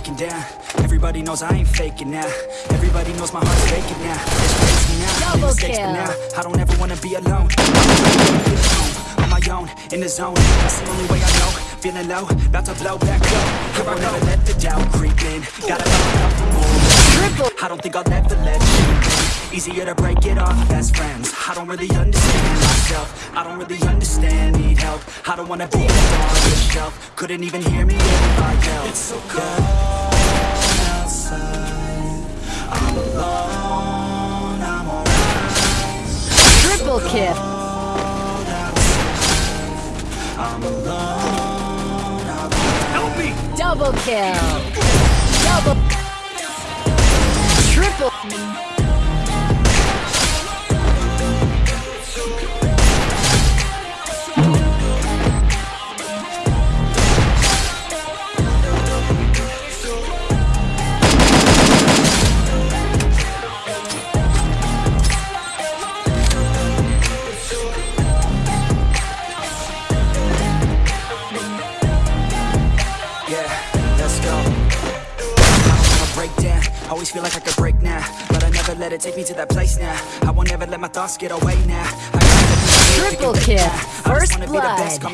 breaking down. Everybody knows I ain't faking now. Everybody knows my heart's faking now. It's crazy now, Double mistakes, kill. now. I don't ever wanna be alone. On my own, in the zone. That's the only way I know. Feeling low, about to blow back up. I won't ever let the doubt creep in. Gotta look out for more. Triple. I don't think I'll ever let you in Easier to break it off best friends. I don't really understand myself. I don't really understand, help I don't wanna be on the shelf Couldn't even hear me if I yelled It's so cold outside I'm alone, I'm alright triple kill. I'm alone, I'm Help me! Double kill. Double. Triple. Always feel like I could break now, but I never let it take me to that place now. I won't ever let my thoughts get away now. I gotta let me live to Triple kill. back now. I First just wanna be the best, blood.